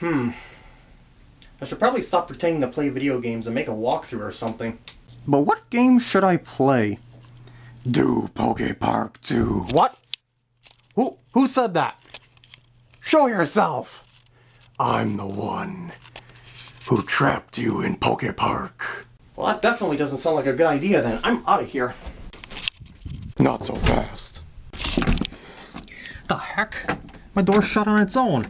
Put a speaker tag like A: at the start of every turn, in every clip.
A: Hmm. I should probably stop pretending to play video games and make a walkthrough or something. But what game should I play? Do Poke Park 2. What? Who, who said that? Show yourself! I'm the one who trapped you in Poke Park. Well, that definitely doesn't sound like a good idea then. I'm out of here. Not so fast. The heck? My door shut on its own.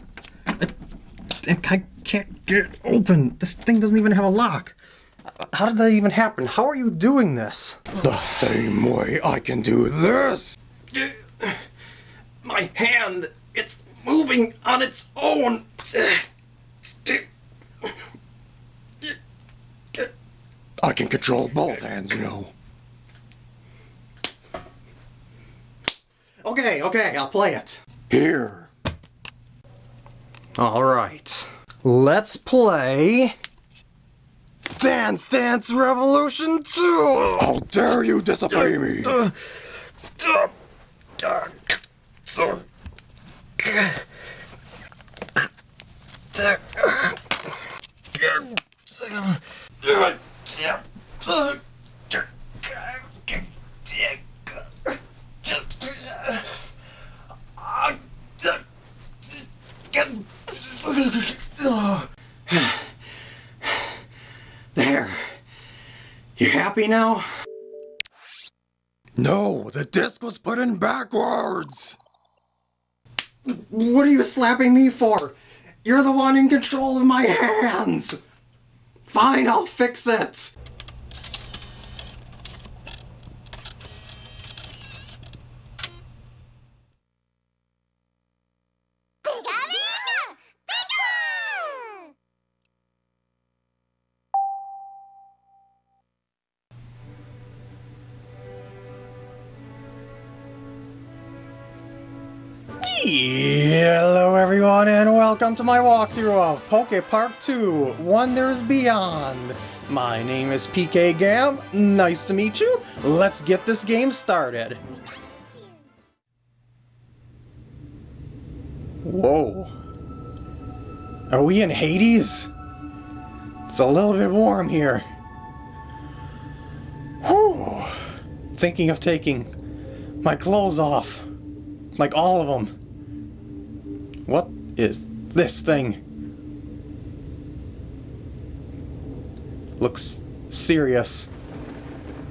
A: It, it, I can't get it open. This thing doesn't even have a lock. How did that even happen? How are you doing this? The same way I can do this. My hand, it's moving on its own. I can control both hands, you know. Okay, okay, I'll play it. Here. Alright. Let's play... Dance Dance Revolution 2! How dare you disobey me! There. You happy now? No, the disc was put in backwards! What are you slapping me for? You're the one in control of my hands! Fine, I'll fix it! To my walkthrough of Poke Park 2 Wonders Beyond. My name is PK Gam, nice to meet you. Let's get this game started. Whoa. Are we in Hades? It's a little bit warm here. Whew. Thinking of taking my clothes off. Like all of them. What is this thing? Looks serious.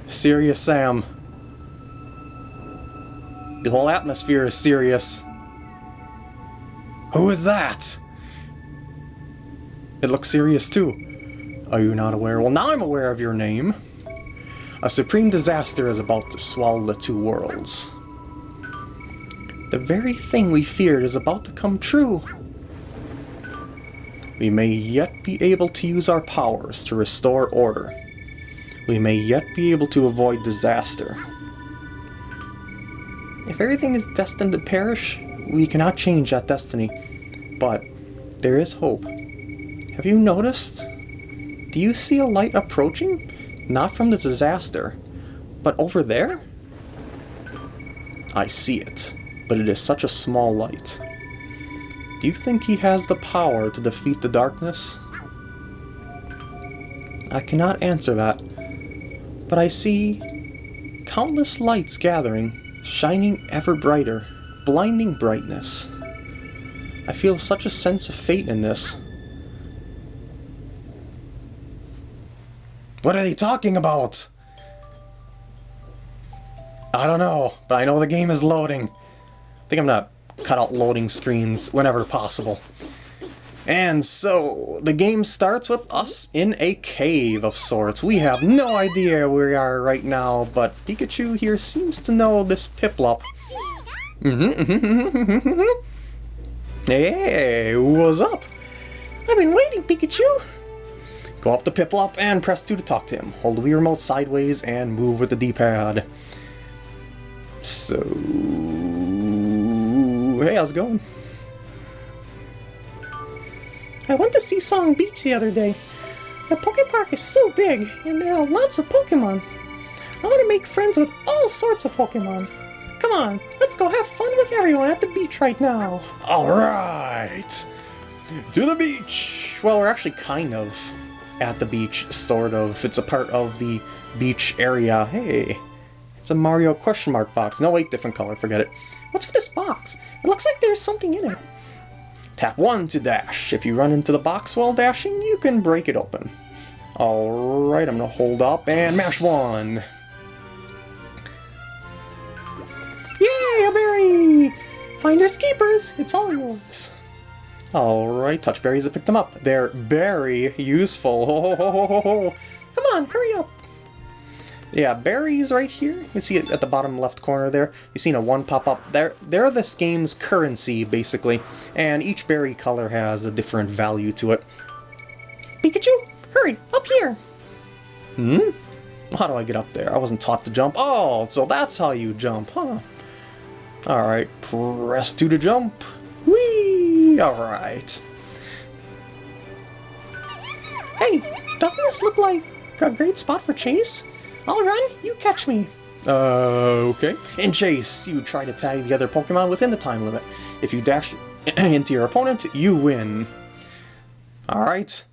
A: Serious Sam. The whole atmosphere is serious. Who is that? It looks serious too. Are you not aware? Well, now I'm aware of your name. A supreme disaster is about to swallow the two worlds. The very thing we feared is about to come true. We may yet be able to use our powers to restore order. We may yet be able to avoid disaster. If everything is destined to perish, we cannot change that destiny. But there is hope. Have you noticed? Do you see a light approaching? Not from the disaster, but over there? I see it but it is such a small light. Do you think he has the power to defeat the darkness? I cannot answer that, but I see countless lights gathering, shining ever brighter, blinding brightness. I feel such a sense of fate in this. What are they talking about? I don't know, but I know the game is loading I think I'm gonna cut out loading screens whenever possible. And so, the game starts with us in a cave of sorts. We have no idea where we are right now, but Pikachu here seems to know this Piplup. Mm-hmm. hey, what's up?
B: I've been waiting, Pikachu.
A: Go up to Piplup and press 2 to talk to him. Hold the Wii Remote sideways and move with the D-pad. So hey, how's it going?
B: I went to Seasong Beach the other day. The Poke Park is so big, and there are lots of Pokemon. I want to make friends with all sorts of Pokemon. Come on, let's go have fun with everyone at the beach right now.
A: Alright! to the beach! Well, we're actually kind of at the beach, sort of. It's a part of the beach area. Hey, it's a Mario question mark box. No, wait, different color, forget it.
B: What's with this box? It looks like there's something in it.
A: Tap 1 to dash. If you run into the box while dashing, you can break it open. Alright, I'm gonna hold up and mash 1.
B: Yay, a berry! Finders keepers, it's all yours.
A: Alright, touch berries to pick them up. They're very useful. Ho, ho, ho,
B: Come on, hurry up.
A: Yeah, berries right here. You see it at the bottom left corner there. You've seen a one pop up. They're, they're this game's currency, basically. And each berry color has a different value to it.
B: Pikachu, hurry, up here.
A: Hmm? How do I get up there? I wasn't taught to jump. Oh, so that's how you jump, huh? Alright, press 2 to jump. Whee! Alright.
B: Hey, doesn't this look like a great spot for Chase? I'll run, you catch me.
A: Uh, okay. In Chase, you try to tag the other Pokemon within the time limit. If you dash into your opponent, you win. Alright.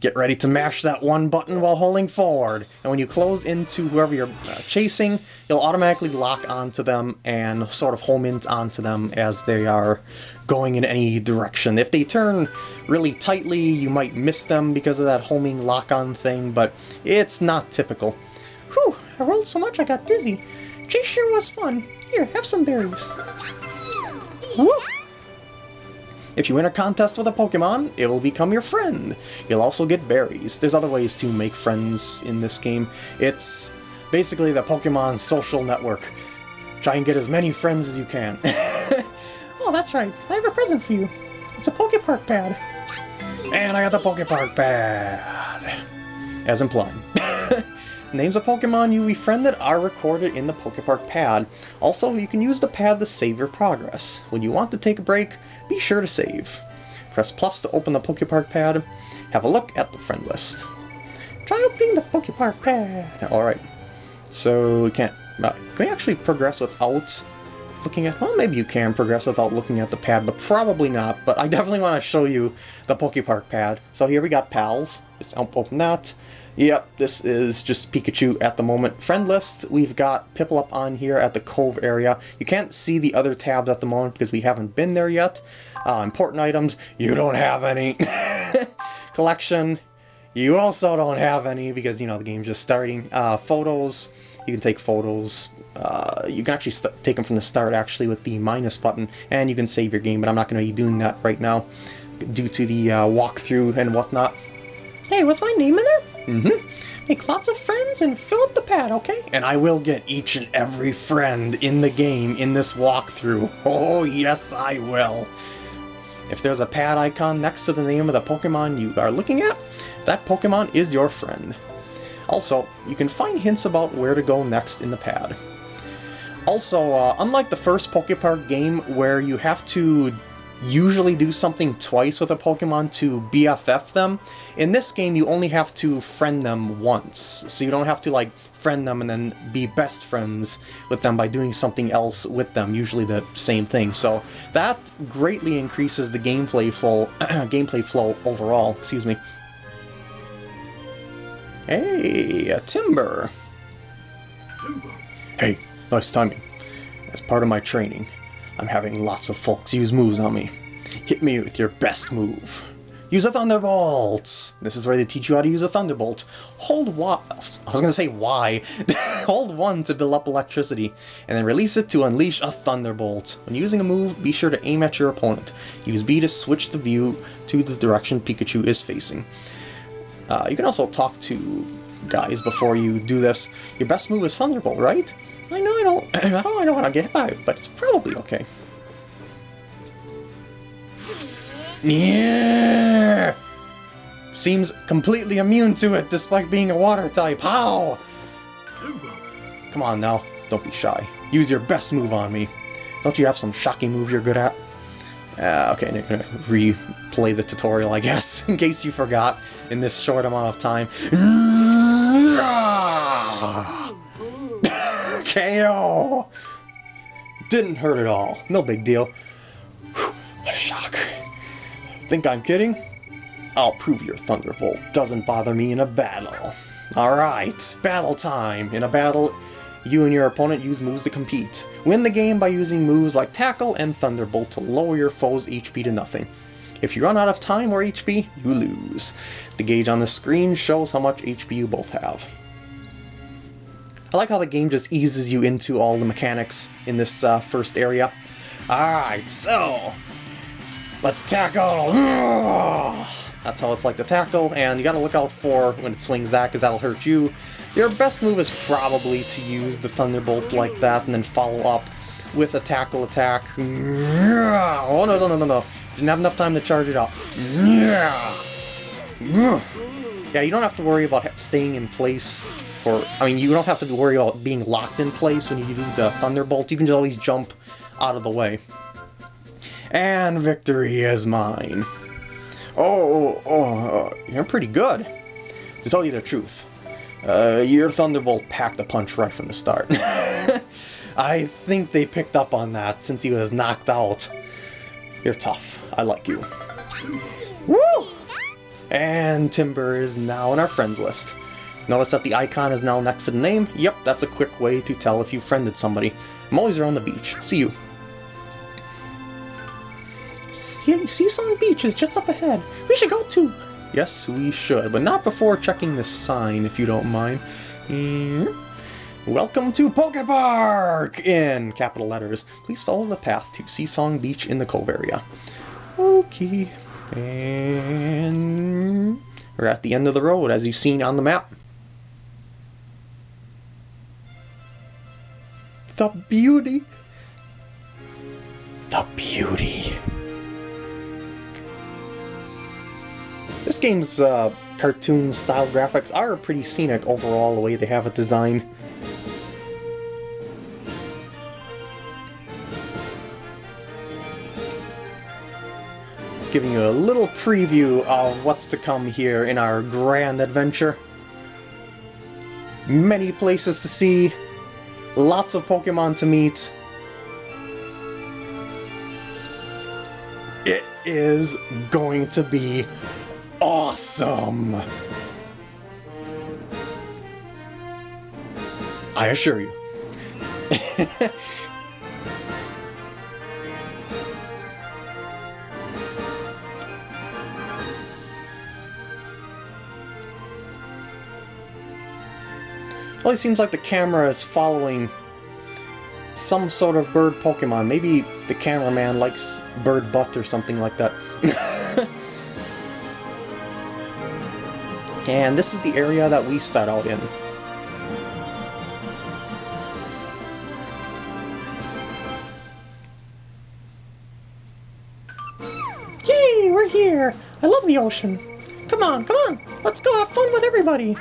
A: Get ready to mash that one button while holding forward. And when you close into whoever you're uh, chasing, you'll automatically lock onto them and sort of home in onto them as they are going in any direction. If they turn really tightly, you might miss them because of that homing lock-on thing, but it's not typical.
B: Whew, I rolled so much I got dizzy. Chase sure was fun. Here, have some berries. Woo!
A: If you win a contest with a Pokemon, it will become your friend. You'll also get berries. There's other ways to make friends in this game. It's basically the Pokemon social network. Try and get as many friends as you can.
B: oh, that's right. I have a present for you. It's a Pokepark pad.
A: And I got the Pokepark pad. As implied. Names of Pokemon you befriended are recorded in the Pokepark pad. Also, you can use the pad to save your progress. When you want to take a break, be sure to save. Press plus to open the Pokepark pad. Have a look at the friend list.
B: Try opening the Pokepark pad.
A: Alright. So, we can't... Uh, can we actually progress without looking at... Well, maybe you can progress without looking at the pad, but probably not. But I definitely want to show you the Pokepark pad. So here we got pals. Open that. Yep, this is just Pikachu at the moment. Friend list, we've got Piplup on here at the Cove area. You can't see the other tabs at the moment because we haven't been there yet. Uh, important items, you don't have any. Collection, you also don't have any because, you know, the game's just starting. Uh, photos, you can take photos. Uh, you can actually take them from the start, actually, with the minus button, and you can save your game, but I'm not going to be doing that right now due to the uh, walkthrough and whatnot.
B: Hey, what's my name in there?
A: Mm-hmm.
B: Make lots of friends and fill up the pad, okay?
A: And I will get each and every friend in the game in this walkthrough. Oh, yes, I will. If there's a pad icon next to the name of the Pokemon you are looking at, that Pokemon is your friend. Also, you can find hints about where to go next in the pad. Also, uh, unlike the first Pokepark game where you have to usually do something twice with a Pokemon to BFF them. In this game, you only have to friend them once, so you don't have to like friend them and then be best friends with them by doing something else with them, usually the same thing. So that greatly increases the gameplay flow, gameplay flow overall. Excuse me. Hey, a Timburr. Hey, nice timing. As part of my training, I'm having lots of folks use moves on me. Hit me with your best move. Use a Thunderbolt! This is where they teach you how to use a Thunderbolt. Hold Y... I was gonna say Y. Hold 1 to build up electricity, and then release it to unleash a Thunderbolt. When using a move, be sure to aim at your opponent. Use B to switch the view to the direction Pikachu is facing. Uh, you can also talk to guys before you do this. Your best move is Thunderbolt, right? I know I don't, I don't, I don't want to get by but it's probably okay. Yeah! Seems completely immune to it despite being a water type. How? Come on now, don't be shy. Use your best move on me. Don't you have some shocking move you're good at? Uh, okay, I'm gonna replay the tutorial, I guess, in case you forgot in this short amount of time. KO! Didn't hurt at all. No big deal. Whew, what a shock. Think I'm kidding? I'll prove your Thunderbolt doesn't bother me in a battle. Alright, battle time. In a battle, you and your opponent use moves to compete. Win the game by using moves like Tackle and Thunderbolt to lower your foe's HP to nothing. If you run out of time or HP, you lose. The gauge on the screen shows how much HP you both have. I like how the game just eases you into all the mechanics in this uh, first area. Alright, so... Let's tackle! That's how it's like to tackle, and you gotta look out for when it swings that, because that'll hurt you. Your best move is probably to use the Thunderbolt like that, and then follow up with a tackle attack. Oh, no, no, no, no, no. Didn't have enough time to charge it up. Yeah, you don't have to worry about staying in place for... I mean, you don't have to worry about being locked in place when you do the Thunderbolt. You can just always jump out of the way. And victory is mine. Oh, oh, uh, you're pretty good. To tell you the truth, uh, your Thunderbolt packed a punch right from the start. I think they picked up on that since he was knocked out. You're tough. I like you. Woo! And Timburr is now on our friends list. Notice that the icon is now next to the name? Yep, that's a quick way to tell if you've friended somebody. I'm always around the beach. See you.
B: Seasong Beach is just up ahead. We should go too.
A: Yes, we should, but not before checking the sign, if you don't mind. Mm. Welcome to Poke Park! In capital letters. Please follow the path to Seasong Beach in the Cove area. Okay. And we're at the end of the road, as you've seen on the map. The beauty. The beauty. This game's uh, cartoon-style graphics are pretty scenic overall, the way they have it designed. Giving you a little preview of what's to come here in our grand adventure. Many places to see, lots of Pokemon to meet. It is going to be awesome! I assure you. it seems like the camera is following some sort of bird Pokemon. Maybe the cameraman likes bird butt or something like that. And this is the area that we start out in.
B: Yay, we're here! I love the ocean. Come on, come on, let's go have fun with everybody.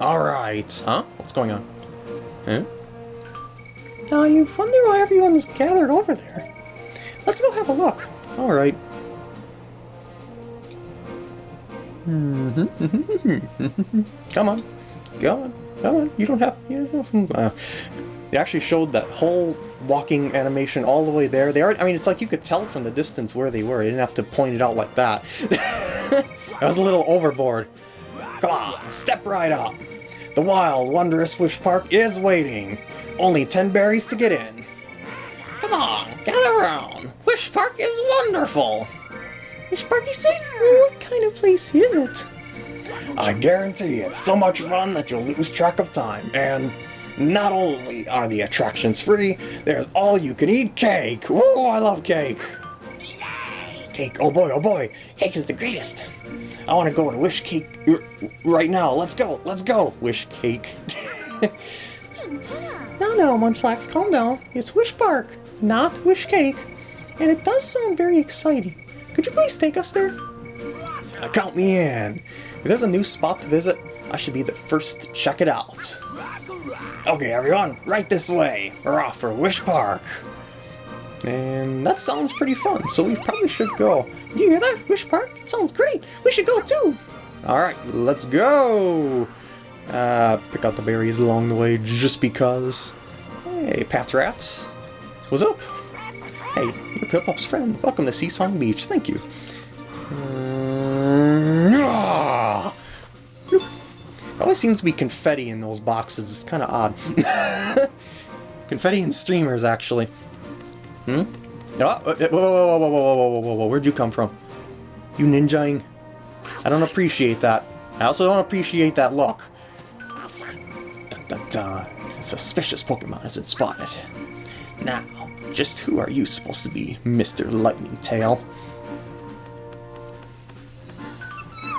A: Alright, huh? What's going on? Huh?
B: Now you wonder why everyone's gathered over there. Let's go have a look.
A: Alright. come on, come on, come on. You don't have. You don't have. Uh, they actually showed that whole walking animation all the way there. They are. I mean, it's like you could tell from the distance where they were. You didn't have to point it out like that. that was a little overboard. Come on, step right up. The wild, wondrous Wish Park is waiting. Only 10 berries to get in. Come on, gather around. Wish Park is wonderful.
B: Wish park you say? What kind of place is it?
A: I guarantee it's so much fun that you'll lose track of time, and not only are the attractions free, there's all-you-can-eat cake! Woo, I love cake! Cake, oh boy, oh boy, cake is the greatest! I want to go to Wish Cake right now, let's go, let's go! Wish Cake.
B: no, no, Munchlax, calm down. It's Wish Park, not Wish Cake. And it does sound very exciting. Could you please take us there?
A: Uh, count me in. If there's a new spot to visit, I should be the first to check it out. Okay, everyone, right this way. We're off for Wish Park. And that sounds pretty fun, so we probably should go.
B: Did you hear that? Wish Park? It sounds great. We should go too.
A: Alright, let's go. Uh, pick out the berries along the way just because. Hey, Patrat. What's up? Hey, you're Piplup's friend. Welcome to Seasong Beach. Thank you. Mm, ah! There always seems to be confetti in those boxes. It's kind of odd. confetti and streamers, actually. Hmm? Oh, whoa, whoa, whoa, whoa, whoa, whoa, whoa, whoa, where'd you come from? You ninjaing? I don't appreciate that. I also don't appreciate that look. Dun, dun, dun. A suspicious Pokemon has been spotted. Now, just who are you supposed to be, Mr. Lightning Tail?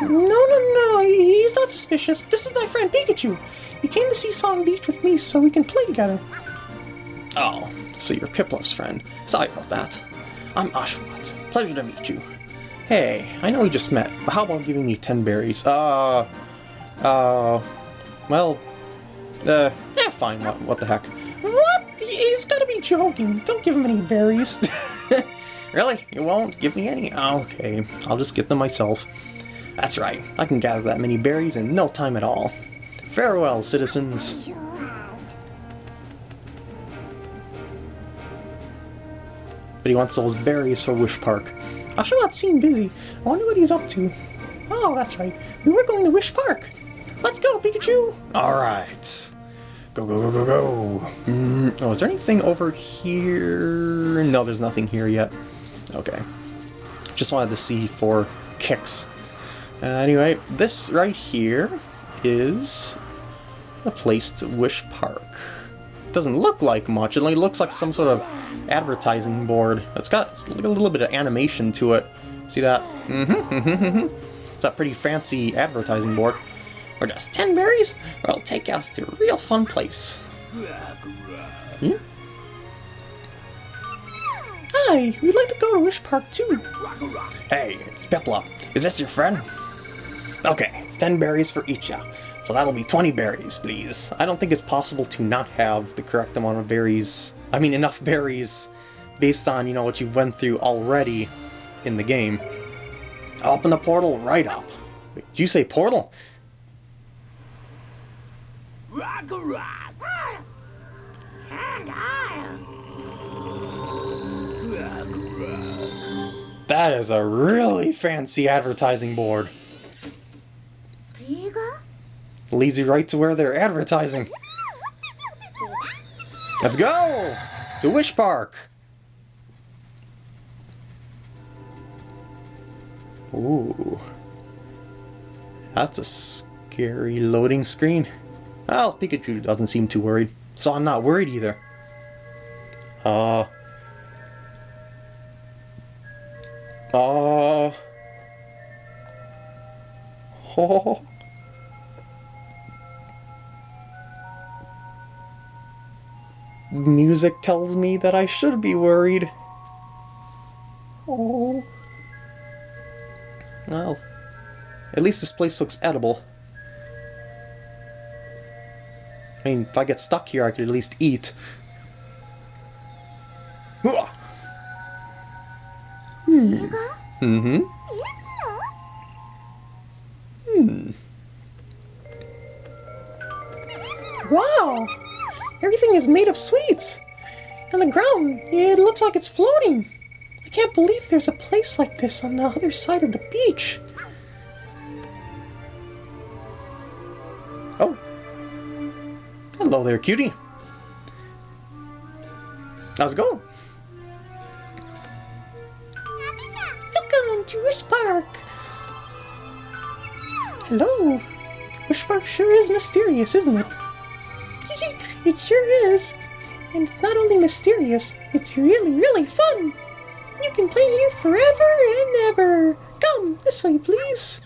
B: No, no, no, he's not suspicious. This is my friend Pikachu. He came to Seasong Beach with me so we can play together.
A: Oh, so you're Piplup's friend. Sorry about that. I'm Oshawott. Pleasure to meet you. Hey, I know we just met, but how about giving me 10 berries? Uh, uh, well, uh, yeah, fine, what, what the heck.
B: What? He's gotta be joking. Don't give him any berries.
A: really? You won't give me any? Okay, I'll just get them myself. That's right, I can gather that many berries in no time at all. Farewell, citizens. He wants those berries for Wish Park.
B: Oshawott seemed busy. I wonder what he's up to. Oh, that's right. We were going to Wish Park. Let's go, Pikachu!
A: Alright. Go, go, go, go, go. Mm, oh, is there anything over here? No, there's nothing here yet. Okay. Just wanted to see for kicks. Uh, anyway, this right here is a place to Wish Park. Doesn't look like much. It only looks like some sort of advertising board. It's got a little bit of animation to it. See that? Mm-hmm. it's a pretty fancy advertising board. For just 10 berries, it'll take us to a real fun place. Hmm?
B: Hi, we'd like to go to Wish Park too.
A: Hey, it's Piplup. Is this your friend? Okay, it's 10 berries for each ya. So that'll be 20 berries, please. I don't think it's possible to not have the correct amount of berries. I mean, enough berries based on, you know, what you went through already in the game. Open the portal right up. Wait, did you say portal? That is a really fancy advertising board. Leads you right to where they're advertising. Let's go! To Wish Park! Ooh. That's a scary loading screen. Well, Pikachu doesn't seem too worried, so I'm not worried either. Uh... Uh... Oh... Music tells me that I should be worried. Oh... Well, at least this place looks edible. I mean, if I get stuck here, I could at least eat. Hmm. Mm-hmm.
B: Is made of sweets! And the ground, it looks like it's floating! I can't believe there's a place like this on the other side of the beach!
A: Oh. Hello there, cutie. How's it going?
B: Welcome to Wish Park! Hello! Wish Park sure is mysterious, isn't it? It sure is! And it's not only mysterious, it's really, really fun! You can play here forever and ever! Come, this way, please!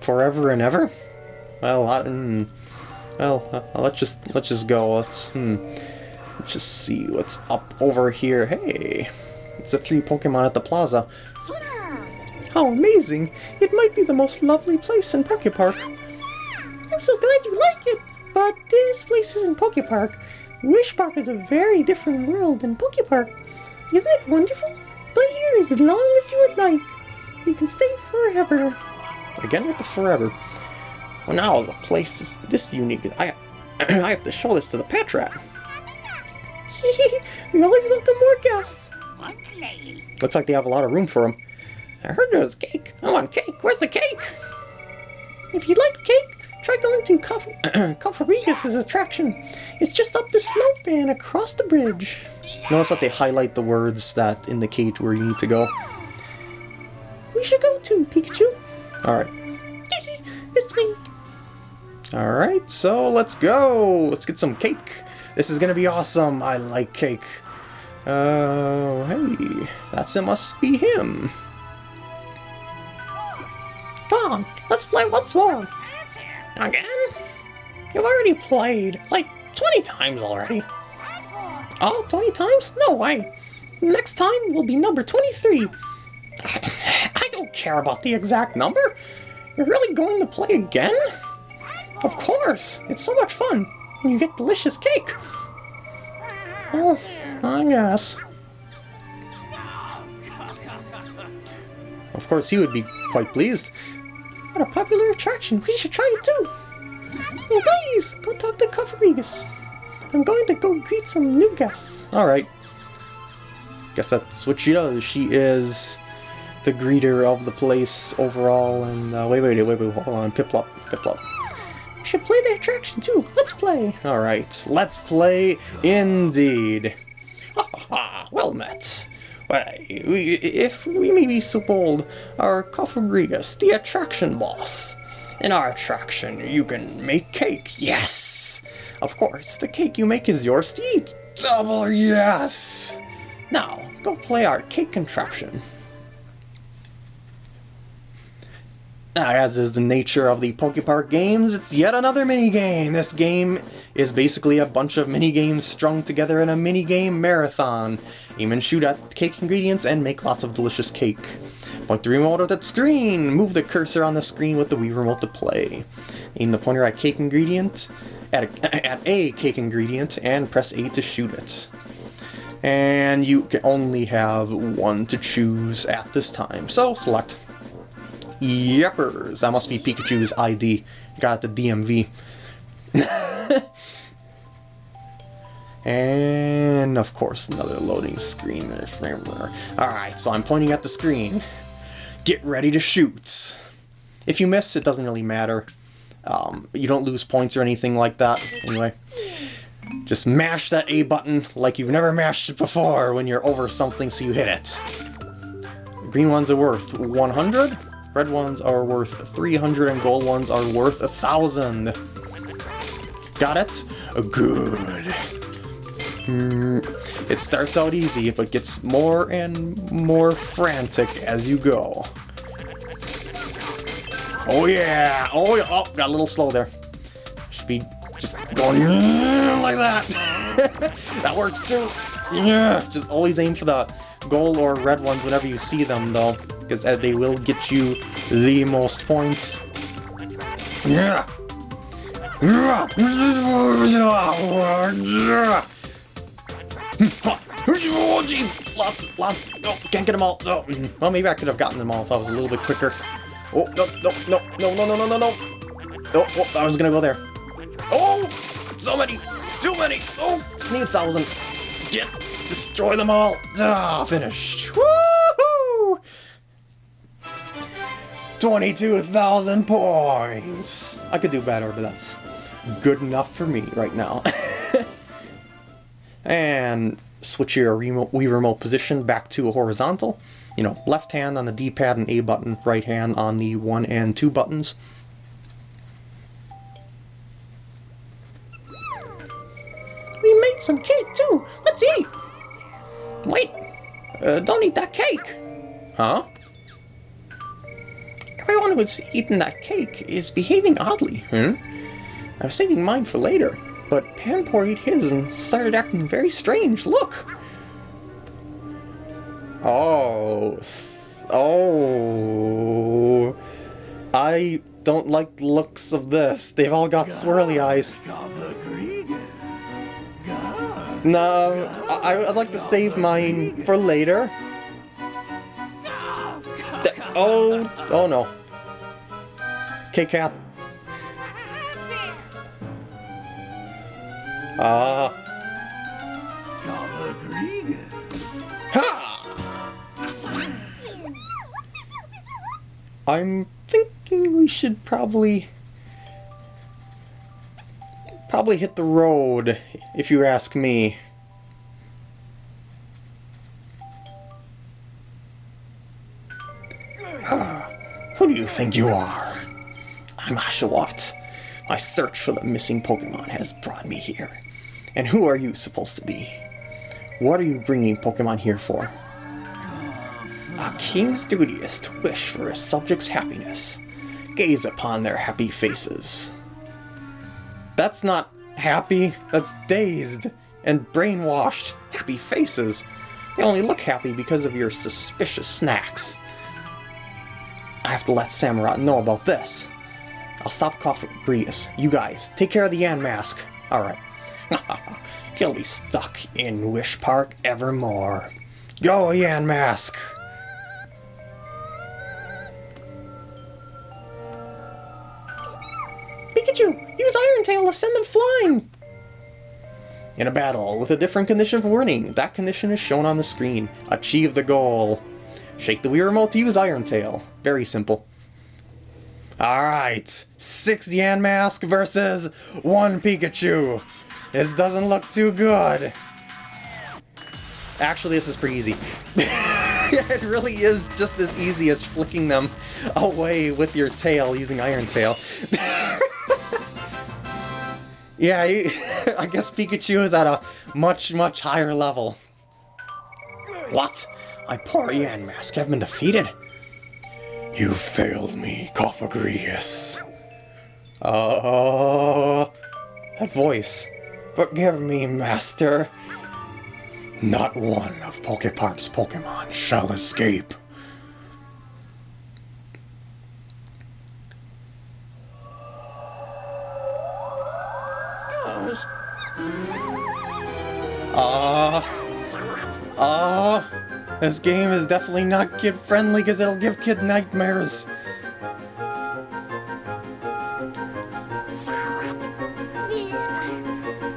A: Forever and ever? Well, I, mm, well, uh, let's just let's just go. Let's hmm, just see what's up over here. Hey, it's the three Pokemon at the plaza.
B: How amazing! It might be the most lovely place in Poke Park. I'm so glad you like it, but this place isn't Poke Park. Wish Park is a very different world than Poke Park. Isn't it wonderful? Play here as long as you would like. You can stay forever.
A: Again with the forever. Well, now the place is this unique. I I have to show this to the Patrat.
B: we always welcome more guests.
A: Looks like they have a lot of room for them.
B: I heard there was cake. I want cake. Where's the cake? If you'd like cake, try going to Cofagrigus' attraction. It's just up the slope and across the bridge.
A: Notice that they highlight the words that indicate where you need to go.
B: We should go to Pikachu.
A: Alright.
B: this way.
A: Alright, so let's go! Let's get some cake! This is gonna be awesome! I like cake. Oh, uh, hey, that's it must be him.
B: Come on, let's play What's Wrong. Again? You've already played, like, 20 times already. Oh, 20 times? No way. Next time will be number 23. I don't care about the exact number. You're really going to play again? Of course! It's so much fun when you get delicious cake. Oh, I guess.
A: Of course, he would be quite pleased.
B: What a popular attraction. We should try it too. Well, please, go talk to Cofagrigus. I'm going to go greet some new guests.
A: Alright. Guess that's what she does. She is the greeter of the place overall. And uh, wait, wait, wait, wait, hold on. Piplup, Piplup.
B: We should play the attraction too. Let's play.
A: Alright, let's play indeed. Ha ha ha, well met. If we may be so bold, our Cofagrigus, the attraction boss. In our attraction, you can make cake, yes! Of course, the cake you make is yours to eat. Double yes! Now, go play our cake contraption. As is the nature of the Pokepark games, it's yet another minigame. This game is basically a bunch of minigames strung together in a minigame marathon. Aim and shoot at cake ingredients and make lots of delicious cake. Point the remote at that screen! Move the cursor on the screen with the Wii Remote to play. Aim the pointer at cake ingredient, at a, at a cake ingredient, and press A to shoot it. And you can only have one to choose at this time, so select Yepers. That must be Pikachu's ID. Got the DMV. and of course another loading screen. Alright, so I'm pointing at the screen. Get ready to shoot. If you miss, it doesn't really matter. Um, you don't lose points or anything like that. Anyway, just mash that A button like you've never mashed it before when you're over something so you hit it. green ones are worth 100. Red ones are worth 300 and gold ones are worth a 1,000. Got it? Good. Mm, it starts out easy, but gets more and more frantic as you go. Oh yeah! Oh, yeah. oh got a little slow there. Should be just going like that. that works too. Yeah, just always aim for the gold or red ones whenever you see them, though because they will get you the most points. Yeah. Oh jeez, lots, lots. No, can't get them all. No. Well, maybe I could have gotten them all if I was a little bit quicker. Oh no, no, no, no, no, no, no, no, no. Oh, oh, I was gonna go there. Oh, so many, too many. Oh, need a thousand. Get, destroy them all. Ah, finished. Woo! 22,000 points! I could do better, but that's good enough for me right now. and switch your remote, Wii remote position back to a horizontal. You know, left hand on the D-pad and A button, right hand on the 1 and 2 buttons.
B: We made some cake too! Let's eat! Wait! Uh, don't eat that cake!
A: Huh?
B: Everyone who's eaten that cake is behaving oddly.
A: Hmm?
B: I was saving mine for later, but Panpour ate his and started acting very strange. Look!
A: Oh. Oh. I don't like the looks of this. They've all got swirly eyes. No, I, would like to save mine for later. Oh, oh no. Okay, Cat. Ah. Ha! I'm thinking we should probably probably hit the road, if you ask me. Think you are? I'm Oshawott. My search for the missing Pokemon has brought me here. And who are you supposed to be? What are you bringing Pokemon here for? A king's duty is to wish for his subjects' happiness. Gaze upon their happy faces. That's not happy, that's dazed and brainwashed. Happy faces. They only look happy because of your suspicious snacks. I have to let Samurott know about this. I'll stop coughing Cofagrigus. You guys, take care of the Yamask. Alright. He'll be stuck in Wish Park evermore. Go, Yamask!
B: Pikachu, use Iron Tail to send them flying!
A: In a battle with a different condition of warning, that condition is shown on the screen. Achieve the goal. Shake the Wii remote to use Iron Tail. Very simple. Alright, six Yamask versus one Pikachu. This doesn't look too good. Actually, this is pretty easy. it really is just as easy as flicking them away with your tail using Iron Tail. yeah, you, I guess Pikachu is at a much, much higher level. What? My poor Yamask have been defeated? You failed me, Cofagrigus. Oh, uh, that voice. Forgive me, Master. Not one of Pokepark's Pokemon shall escape. Ah. Uh, ah. Uh, this game is definitely not kid-friendly because it'll give kid nightmares.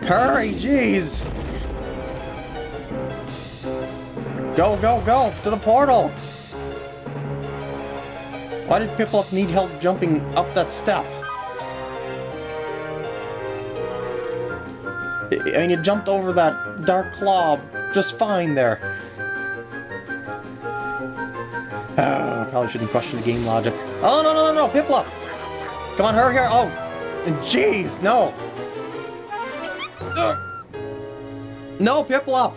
A: Hurry, jeez! Go, go, go! To the portal! Why did Piplup need help jumping up that step? I mean, you jumped over that dark claw just fine there. Probably shouldn't question the game logic. Oh, no, no, no, no, Piplup! Come on, hurry here! Oh, jeez, no! No, Piplup!